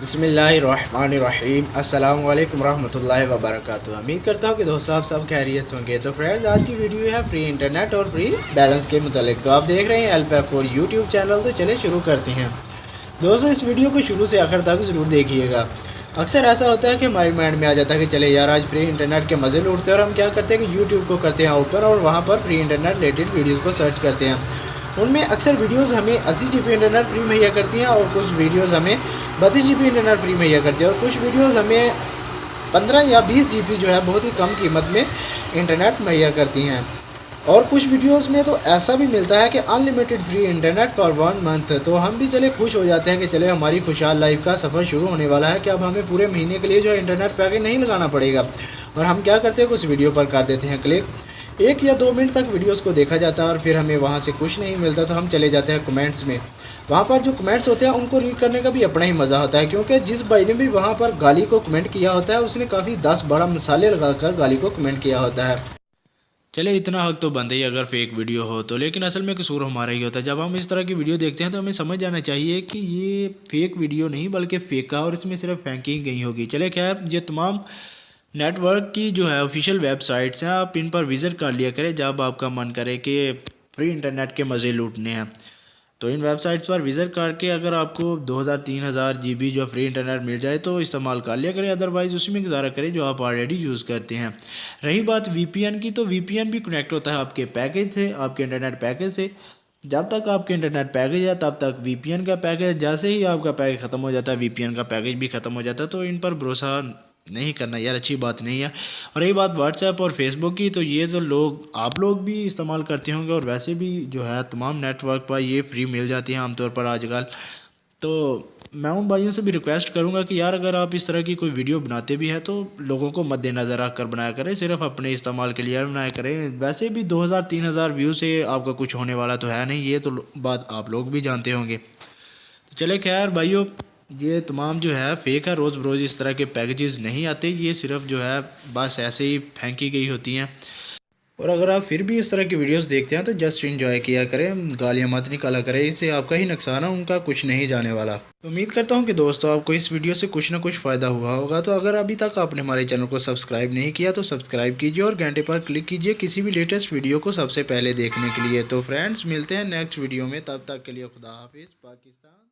बिसमीम अल्लाम वालेकुम रहमतुल्लाहि व बरकातुहू उम्मीद करता हूँ कि दोस्तों आप सब खैरियत होंगे। तो फ्रेंड्स आज की वीडियो है फ्री इंटरनेट और फ्री बैलेंस के मतलब तो आप देख रहे हैं एल पैप और यूट्यूब चैनल तो चले शुरू करते हैं। दोस्तों, इस वीडियो को शुरू से आखिर तक ज़रूर देखिएगा। अक्सर ऐसा होता है कि हमारे माइंड में आ जाता है कि चले यार, आज फ्री इंटरनेट के मज़े लूटते हैं और हम क्या करते हैं कि यूट्यूब को करते हैं ओपन और वहाँ पर फ्री इंटरनेट रिलेटेड वीडियोज़ को सर्च करते हैं। उनमें अक्सर वीडियोस हमें अस्सी जी इंटरनेट फ्री मुहैया करती हैं और कुछ वीडियोस हमें बत्तीस जी इंटरनेट फ्री मुहैया करती है और कुछ वीडियोस हमें पंद्रह या बीस जी जो है बहुत ही कम कीमत में इंटरनेट मुहैया करती हैं। और कुछ वीडियोस में तो ऐसा भी मिलता है कि unlimited free internet for one month तो हम भी चले खुश हो जाते हैं कि चले हमारी खुशहाल लाइफ का सफ़र शुरू होने वाला है कि अब हमें पूरे महीने के लिए जो है इंटरनेट पैकेज नहीं लगाना पड़ेगा। और हम क्या करते हैं कुछ वीडियो पर कर देते हैं क्लिक एक या दो मिनट तक वीडियोस को देखा जाता है और फिर हमें वहाँ से कुछ नहीं मिलता तो हम चले जाते हैं कमेंट्स में। वहाँ पर जो कमेंट्स होते हैं, उनको रीड करने का भी अपना ही मज़ा होता है, क्योंकि जिस भाई ने भी वहाँ पर गाली को कमेंट किया होता है, उसने काफ़ी दस बड़ा मसाले लगाकर गाली को कमेंट किया होता है। चले इतना हक तो बनता ही अगर फेक वीडियो हो तो। लेकिन असल में कसूर हमारा ही होता है। जब हम इस तरह की वीडियो देखते हैं तो हमें समझ जाना चाहिए कि ये फेक वीडियो नहीं, बल्कि फेका और इसमें सिर्फ़ फेंकी गई होगी। चले खैर, ये तमाम नेटवर्क की जो है ऑफिशियल वेबसाइट्स हैं, आप इन पर विज़िट कर लिया करें जब आपका मन करे कि फ्री इंटरनेट के मज़े लूटने हैं। तो इन वेबसाइट्स पर विज़िट करके अगर आपको 2000 3000 जीबी जो फ्री इंटरनेट मिल जाए तो इस्तेमाल कर लिया करें अदरवाइज़ उसी में गुजारा करें जो आप ऑलरेडी यूज़ करते हैं। रही बात वीपीएन की तो वीपीएन भी कनेक्ट होता है आपके पैकेज से, आपके इंटरनेट पैकेज से। जब तक आपके इंटरनेट पैकेज है, तब तक वीपीएन का पैकेज जैसे ही आपका पैकेज ख़त्म हो जाता है वीपीएन का पैकेज भी ख़त्म हो जाता है तो इन पर भरोसा नहीं करना यार, अच्छी बात नहीं है। और रही बात व्हाट्सएप और फेसबुक की तो ये तो लोग, आप लोग भी इस्तेमाल करते होंगे और वैसे भी जो है तमाम नेटवर्क पर ये फ्री मिल जाती है आमतौर पर आजकल। तो मैं उन भाइयों से भी रिक्वेस्ट करूँगा कि यार, अगर आप इस तरह की कोई वीडियो बनाते भी हैं तो लोगों को मद्देनज़र रख कर बनाया करें, सिर्फ़ अपने इस्तेमाल के लिए बनाया करें। वैसे भी 2000-3000 व्यू से आपका कुछ होने वाला तो है नहीं, ये तो बात आप लोग भी जानते होंगे। तो चले खैर भाइयों ये तमाम जो है फेक है रोज़ बरोज़ इस तरह के पैकेजेस नहीं आते। ये सिर्फ़ जो है, बस ऐसे ही फेंकी गई होती हैं। और अगर आप फिर भी इस तरह की वीडियोस देखते हैं तो जस्ट इंजॉय किया करें, गालियाँ मत निकाला करें, इससे आपका ही नुकसान है, उनका कुछ नहीं जाने वाला। तो उम्मीद करता हूँ कि दोस्तों, आपको इस वीडियो से कुछ ना कुछ फ़ायदा हुआ होगा। तो अगर अभी तक आपने हमारे चैनल को सब्सक्राइब नहीं किया तो सब्सक्राइब कीजिए और घंटे पर क्लिक कीजिए किसी भी लेटेस्ट वीडियो को सबसे पहले देखने के लिए। तो फ्रेंड्स मिलते हैं नेक्स्ट वीडियो में। तब तक के लिए खुदा हाफिज़, पाकिस्तान।